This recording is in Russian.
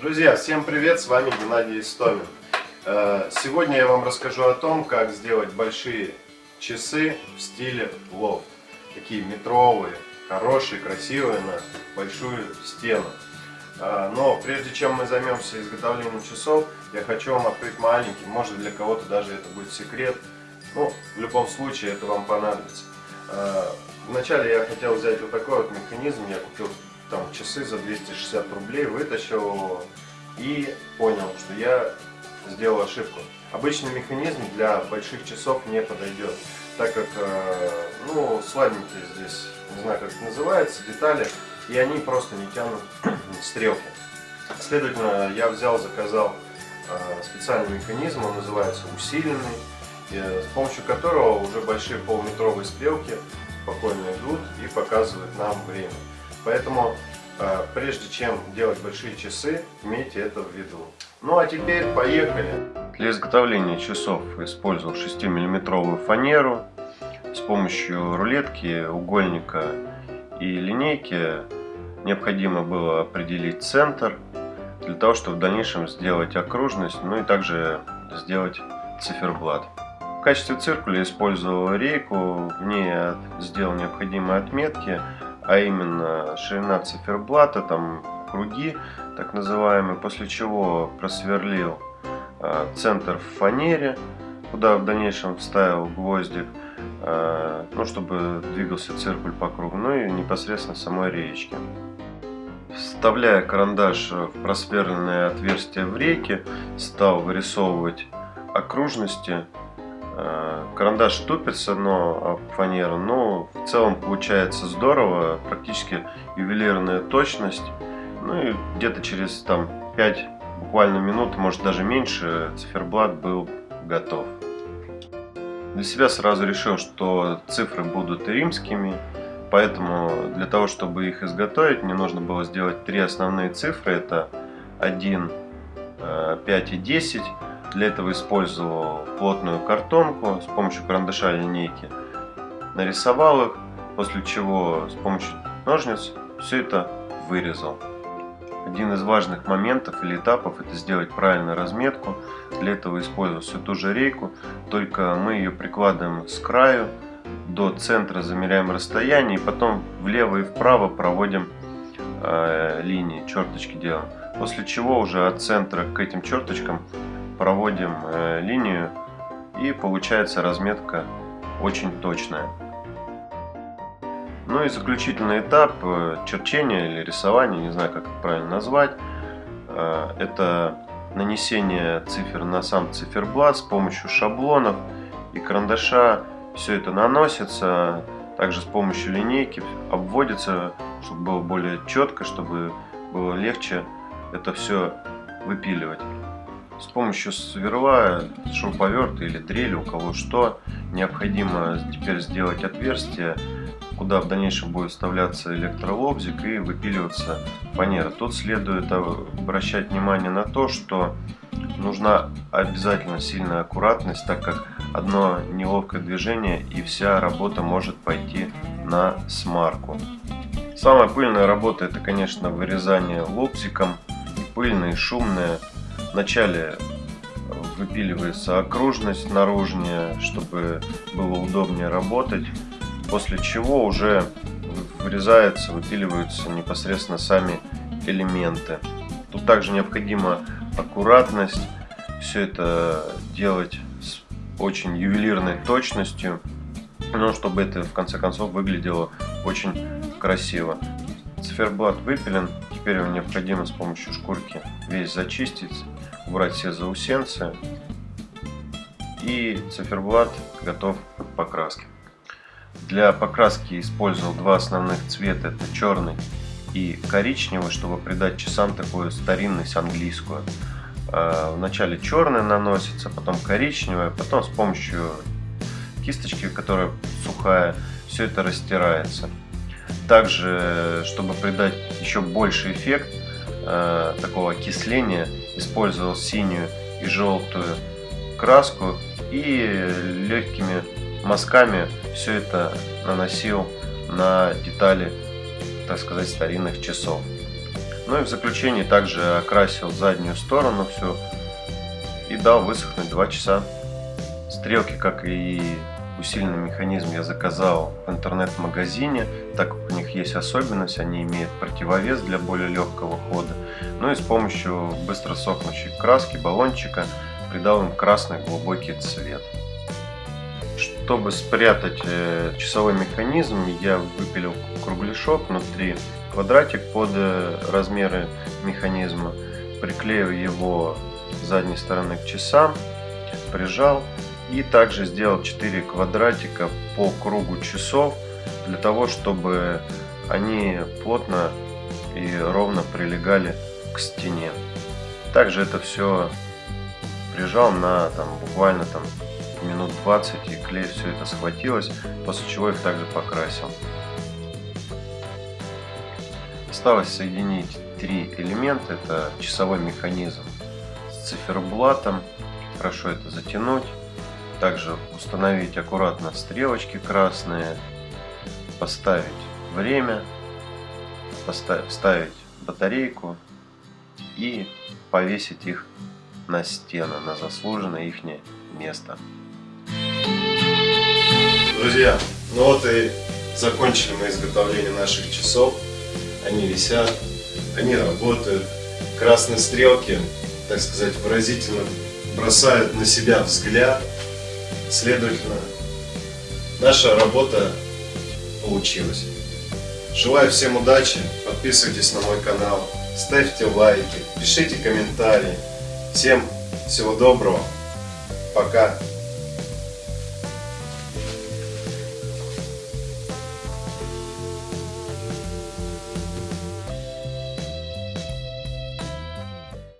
Друзья, всем привет, с вами Геннадий Истомин. Э, сегодня я вам расскажу о том, как сделать большие часы в стиле лофт. Такие метровые, хорошие, красивые, на большую стену. Э, но прежде чем мы займемся изготовлением часов, я хочу вам открыть маленький, может для кого-то даже это будет секрет. Ну, в любом случае это вам понадобится. Э, вначале я хотел взять вот такой вот механизм, я купил там часы за 260 рублей, вытащил и понял, что я сделал ошибку. Обычный механизм для больших часов не подойдет, так как, э, ну, слабенькие здесь, не знаю как это называется, детали, и они просто не тянут стрелки. Следовательно, я взял, заказал э, специальный механизм, он называется усиленный, с помощью которого уже большие полуметровые стрелки спокойно идут и показывают нам время. Поэтому, э, прежде чем делать большие часы, имейте это в виду. Ну а теперь поехали! Для изготовления часов использовал 6-миллиметровую фанеру. С помощью рулетки, угольника и линейки необходимо было определить центр, для того, чтобы в дальнейшем сделать окружность, ну и также сделать циферблат. В качестве циркуля использовал рейку, в ней сделал необходимые отметки, а именно ширина циферблата, там круги так называемые, после чего просверлил э, центр в фанере, куда в дальнейшем вставил гвоздик, э, ну, чтобы двигался циркуль по кругу, ну и непосредственно самой реечке. Вставляя карандаш в просверленное отверстие в рейке, стал вырисовывать окружности карандаш тупится, но фанера, но в целом получается здорово, практически ювелирная точность. Ну и где-то через там 5 буквально минут, может даже меньше, циферблат был готов. Для себя сразу решил, что цифры будут римскими, поэтому для того, чтобы их изготовить, мне нужно было сделать три основные цифры. Это 1, 5 э, и 10. Для этого использовал плотную картонку с помощью карандаша линейки. Нарисовал их, после чего с помощью ножниц все это вырезал. Один из важных моментов или этапов это сделать правильную разметку. Для этого использую всю ту же рейку, только мы ее прикладываем с краю до центра, замеряем расстояние и потом влево и вправо проводим э, линии, черточки делаем. После чего уже от центра к этим черточкам проводим э, линию и получается разметка очень точная. Ну и заключительный этап э, черчения или рисования, не знаю как это правильно назвать, э, это нанесение цифр на сам циферблат с помощью шаблонов и карандаша. Все это наносится, также с помощью линейки обводится, чтобы было более четко, чтобы было легче это все выпиливать. С помощью сверла, шуруповерта или дрели, у кого что, необходимо теперь сделать отверстие, куда в дальнейшем будет вставляться электролобзик и выпиливаться фанера. Тут следует обращать внимание на то, что нужна обязательно сильная аккуратность, так как одно неловкое движение и вся работа может пойти на смарку. Самая пыльная работа это, конечно, вырезание лобзиком, пыльная и шумная. Вначале выпиливается окружность наружнее, чтобы было удобнее работать. После чего уже вырезается, выпиливаются непосредственно сами элементы. Тут также необходима аккуратность. Все это делать с очень ювелирной точностью, но чтобы это в конце концов выглядело очень красиво. Циферблат выпилен, теперь его необходимо с помощью шкурки весь зачистить, убрать все заусенцы и циферблат готов к покраске. Для покраски использовал два основных цвета, это черный и коричневый, чтобы придать часам такую старинность английскую. А, вначале черный наносится, потом коричневый, потом с помощью кисточки, которая сухая, все это растирается. Также, чтобы придать еще больше эффект э, такого окисления, использовал синюю и желтую краску и легкими мазками все это наносил на детали, так сказать, старинных часов. Ну и в заключении также окрасил заднюю сторону все и дал высохнуть 2 часа. Стрелки, как и усиленный механизм, я заказал в интернет-магазине, так как у них есть особенность, они имеют противовес для более легкого хода. Ну и с помощью быстро сохнущей краски, баллончика, придал им красный глубокий цвет. Чтобы спрятать э, часовой механизм, я выпилил кругляшок внутри, квадратик под э, размеры механизма, приклеил его с задней стороны к часам, прижал и также сделал 4 квадратика по кругу часов для того, чтобы они плотно и ровно прилегали к стене. Также это все прижал на там, буквально там минут 20 и клей все это схватилось, после чего их также покрасил. Осталось соединить три элемента, это часовой механизм с циферблатом, хорошо это затянуть, также установить аккуратно стрелочки красные, поставить время, поставить, батарейку и повесить их на стену, на заслуженное их место. Друзья, ну вот и закончили мы изготовление наших часов. Они висят, они работают. Красные стрелки, так сказать, выразительно бросают на себя взгляд. Следовательно, наша работа получилась. Желаю всем удачи, подписывайтесь на мой канал, ставьте лайки, пишите комментарии. Всем всего доброго, пока.